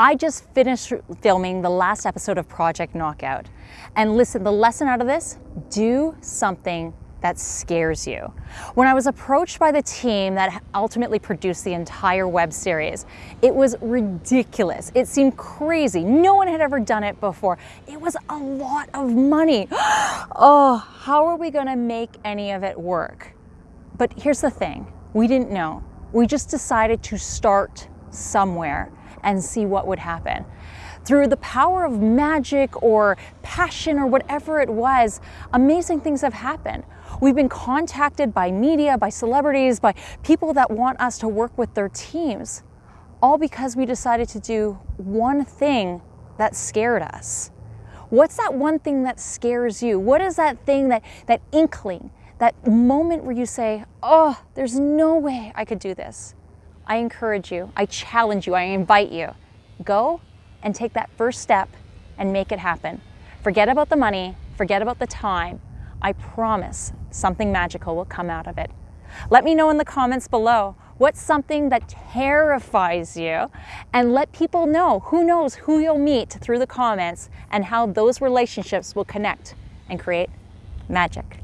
I just finished filming the last episode of Project Knockout. And listen, the lesson out of this, do something that scares you. When I was approached by the team that ultimately produced the entire web series, it was ridiculous. It seemed crazy. No one had ever done it before. It was a lot of money. oh, how are we gonna make any of it work? But here's the thing, we didn't know. We just decided to start somewhere and see what would happen. Through the power of magic or passion or whatever it was, amazing things have happened. We've been contacted by media, by celebrities, by people that want us to work with their teams, all because we decided to do one thing that scared us. What's that one thing that scares you? What is that thing, that, that inkling, that moment where you say, oh, there's no way I could do this? I encourage you, I challenge you, I invite you. Go and take that first step and make it happen. Forget about the money, forget about the time. I promise something magical will come out of it. Let me know in the comments below what's something that terrifies you and let people know who knows who you'll meet through the comments and how those relationships will connect and create magic.